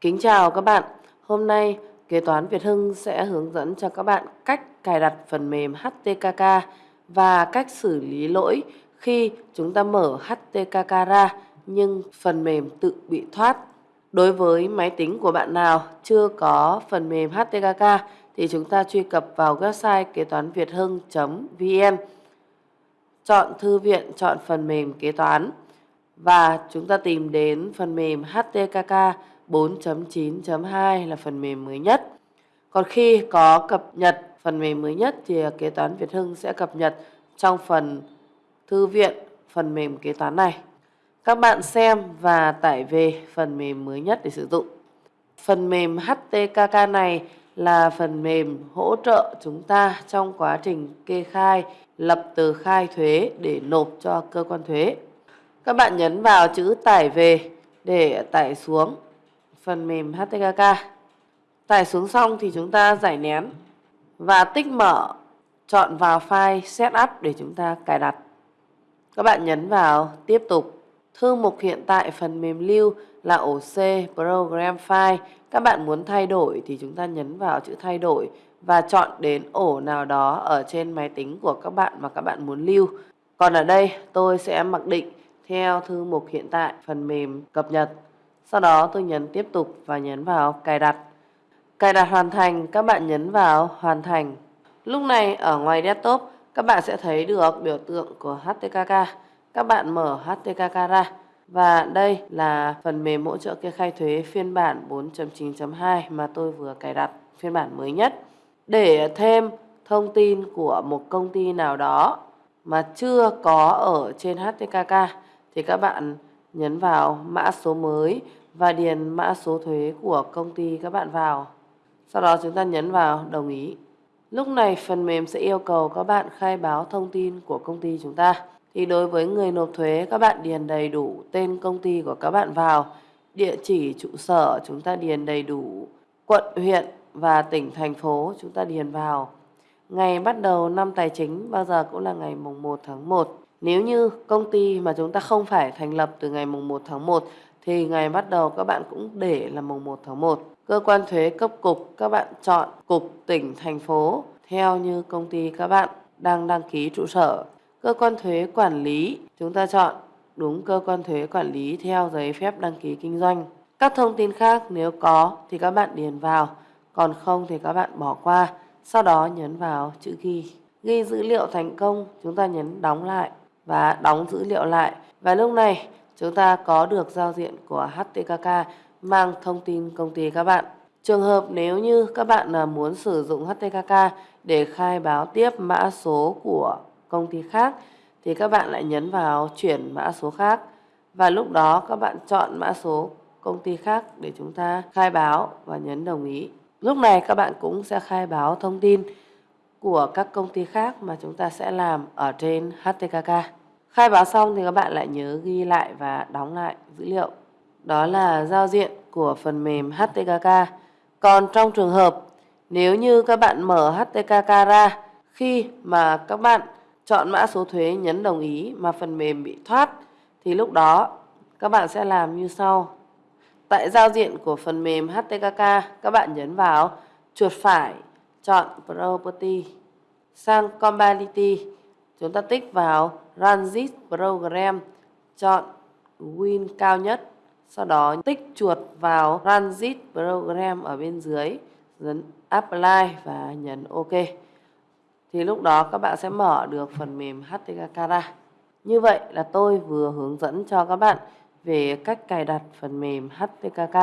Kính chào các bạn. Hôm nay Kế toán Việt Hưng sẽ hướng dẫn cho các bạn cách cài đặt phần mềm HTKK và cách xử lý lỗi khi chúng ta mở HTKK ra nhưng phần mềm tự bị thoát. Đối với máy tính của bạn nào chưa có phần mềm HTKK thì chúng ta truy cập vào website kế toán Việt Hưng.vn chọn thư viện, chọn phần mềm kế toán và chúng ta tìm đến phần mềm HTKK 4.9.2 là phần mềm mới nhất. Còn khi có cập nhật phần mềm mới nhất thì kế toán Việt Hưng sẽ cập nhật trong phần thư viện phần mềm kế toán này. Các bạn xem và tải về phần mềm mới nhất để sử dụng. Phần mềm HTKK này là phần mềm hỗ trợ chúng ta trong quá trình kê khai, lập tờ khai thuế để nộp cho cơ quan thuế. Các bạn nhấn vào chữ tải về để tải xuống phần mềm HTKK. Tải xuống xong thì chúng ta giải nén và tích mở, chọn vào file setup để chúng ta cài đặt. Các bạn nhấn vào tiếp tục. Thư mục hiện tại phần mềm lưu là ổ C Program File. Các bạn muốn thay đổi thì chúng ta nhấn vào chữ thay đổi và chọn đến ổ nào đó ở trên máy tính của các bạn mà các bạn muốn lưu. Còn ở đây tôi sẽ mặc định theo thư mục hiện tại phần mềm cập nhật. Sau đó tôi nhấn tiếp tục và nhấn vào cài đặt. Cài đặt hoàn thành, các bạn nhấn vào hoàn thành. Lúc này ở ngoài desktop các bạn sẽ thấy được biểu tượng của HTKK. Các bạn mở HTKK ra. Và đây là phần mềm hỗ trợ kê khai thuế phiên bản 4.9.2 mà tôi vừa cài đặt phiên bản mới nhất. Để thêm thông tin của một công ty nào đó mà chưa có ở trên HTKK thì các bạn nhấn vào mã số mới và điền mã số thuế của công ty các bạn vào. Sau đó chúng ta nhấn vào đồng ý. Lúc này phần mềm sẽ yêu cầu các bạn khai báo thông tin của công ty chúng ta. Thì đối với người nộp thuế các bạn điền đầy đủ tên công ty của các bạn vào, địa chỉ trụ sở chúng ta điền đầy đủ, quận, huyện và tỉnh, thành phố chúng ta điền vào. Ngày bắt đầu năm tài chính bao giờ cũng là ngày mùng 1 tháng 1. Nếu như công ty mà chúng ta không phải thành lập từ ngày mùng 1 tháng 1 thì ngày bắt đầu các bạn cũng để là mùng 1 tháng 1. Cơ quan thuế cấp cục các bạn chọn cục, tỉnh, thành phố theo như công ty các bạn đang đăng ký trụ sở. Cơ quan thuế quản lý chúng ta chọn đúng cơ quan thuế quản lý theo giấy phép đăng ký kinh doanh. Các thông tin khác nếu có thì các bạn điền vào, còn không thì các bạn bỏ qua. Sau đó nhấn vào chữ ghi. Ghi dữ liệu thành công, chúng ta nhấn đóng lại và đóng dữ liệu lại. Và lúc này chúng ta có được giao diện của HTKK mang thông tin công ty các bạn. Trường hợp nếu như các bạn à, muốn sử dụng HTKK để khai báo tiếp mã số của công ty khác thì các bạn lại nhấn vào chuyển mã số khác và lúc đó các bạn chọn mã số công ty khác để chúng ta khai báo và nhấn đồng ý. Lúc này các bạn cũng sẽ khai báo thông tin của các công ty khác mà chúng ta sẽ làm ở trên HTKK. Khai báo xong thì các bạn lại nhớ ghi lại và đóng lại dữ liệu. Đó là giao diện của phần mềm HTKK. Còn trong trường hợp nếu như các bạn mở HTKK ra, khi mà các bạn chọn mã số thuế nhấn đồng ý mà phần mềm bị thoát, thì lúc đó các bạn sẽ làm như sau. Tại giao diện của phần mềm HTKK các bạn nhấn vào chuột phải, chọn Property, sang Compatibility chúng ta tích vào Run this program, chọn Win cao nhất. Sau đó tích chuột vào Run this program ở bên dưới, nhấn Apply và nhấn OK. Thì lúc đó các bạn sẽ mở được phần mềm HTKK ra. Như vậy là tôi vừa hướng dẫn cho các bạn về cách cài đặt phần mềm HTKK.